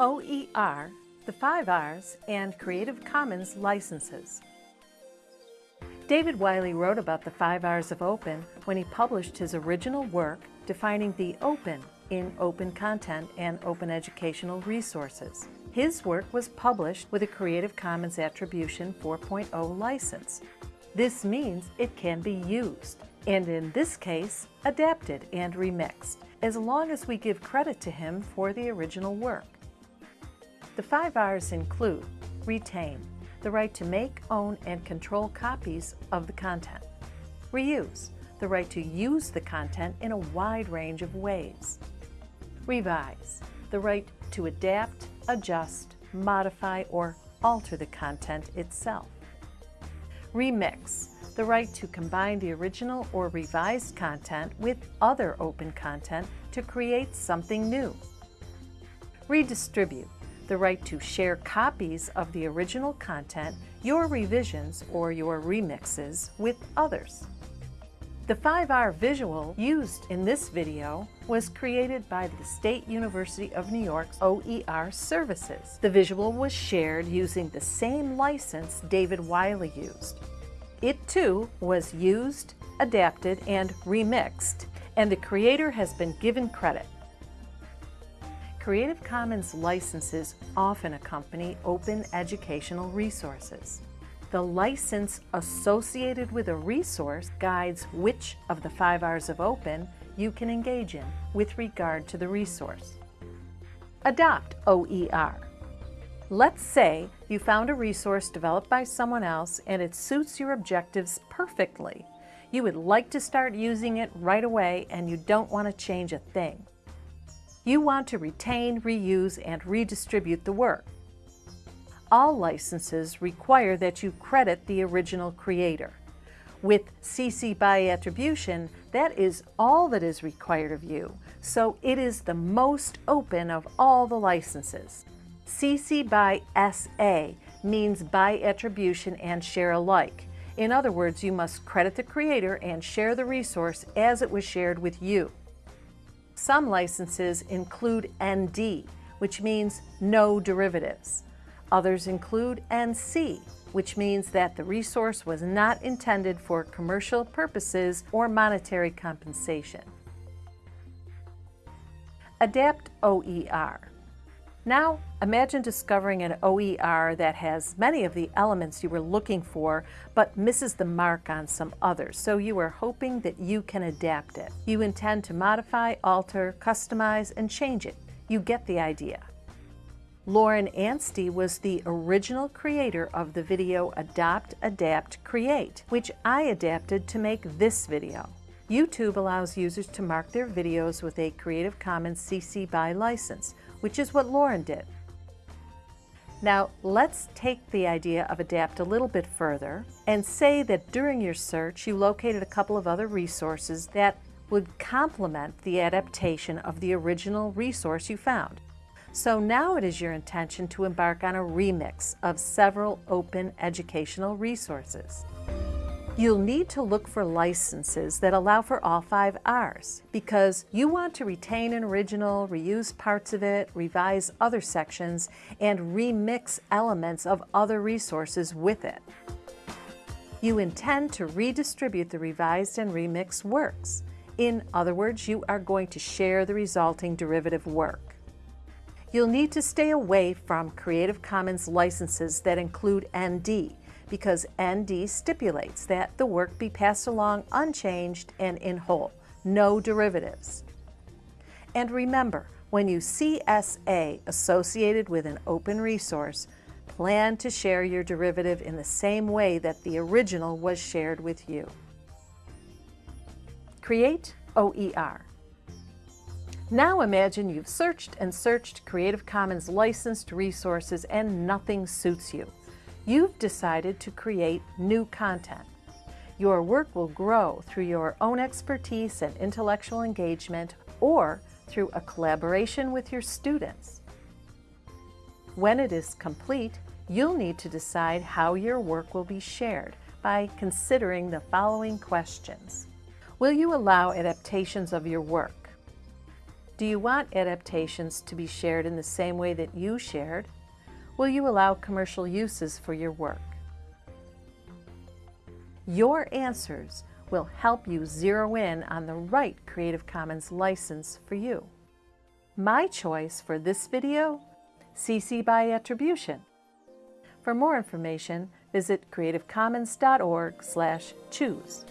OER, the 5 R's, and Creative Commons licenses. David Wiley wrote about the 5 R's of open when he published his original work defining the open in open content and open educational resources. His work was published with a Creative Commons Attribution 4.0 license. This means it can be used, and in this case, adapted and remixed, as long as we give credit to him for the original work. The five R's include retain, the right to make, own, and control copies of the content. Reuse, the right to use the content in a wide range of ways. Revise, the right to adapt, adjust, modify, or alter the content itself. Remix, the right to combine the original or revised content with other open content to create something new. Redistribute, the right to share copies of the original content, your revisions, or your remixes with others. The 5R visual used in this video was created by the State University of New York's OER services. The visual was shared using the same license David Wiley used. It too was used, adapted, and remixed, and the creator has been given credit. Creative Commons licenses often accompany open educational resources. The license associated with a resource guides which of the five R's of open you can engage in with regard to the resource. Adopt OER. Let's say you found a resource developed by someone else and it suits your objectives perfectly. You would like to start using it right away and you don't want to change a thing. You want to retain, reuse, and redistribute the work. All licenses require that you credit the original creator. With CC by attribution, that is all that is required of you, so it is the most open of all the licenses. CC by SA means by attribution and share alike. In other words, you must credit the creator and share the resource as it was shared with you. Some licenses include ND, which means no derivatives. Others include NC, which means that the resource was not intended for commercial purposes or monetary compensation. Adapt OER. Now, imagine discovering an OER that has many of the elements you were looking for, but misses the mark on some others, so you are hoping that you can adapt it. You intend to modify, alter, customize, and change it. You get the idea. Lauren Anstey was the original creator of the video Adopt, Adapt, Create, which I adapted to make this video. YouTube allows users to mark their videos with a Creative Commons CC BY license, which is what Lauren did. Now, let's take the idea of ADAPT a little bit further and say that during your search you located a couple of other resources that would complement the adaptation of the original resource you found. So now it is your intention to embark on a remix of several open educational resources. You'll need to look for licenses that allow for all five R's because you want to retain an original, reuse parts of it, revise other sections, and remix elements of other resources with it. You intend to redistribute the revised and remixed works. In other words, you are going to share the resulting derivative work. You'll need to stay away from Creative Commons licenses that include ND because ND stipulates that the work be passed along unchanged and in whole, no derivatives. And remember, when you see SA associated with an open resource, plan to share your derivative in the same way that the original was shared with you. Create OER. Now imagine you've searched and searched Creative Commons licensed resources and nothing suits you. You've decided to create new content. Your work will grow through your own expertise and intellectual engagement or through a collaboration with your students. When it is complete, you'll need to decide how your work will be shared by considering the following questions. Will you allow adaptations of your work? Do you want adaptations to be shared in the same way that you shared? Will you allow commercial uses for your work? Your answers will help you zero in on the right Creative Commons license for you. My choice for this video, CC by Attribution. For more information, visit creativecommons.org/choose.